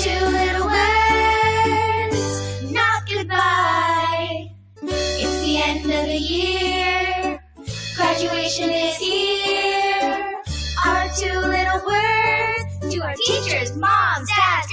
two little words, not goodbye. It's the end of the year, graduation is here. Our two little words to our teachers, moms, dads.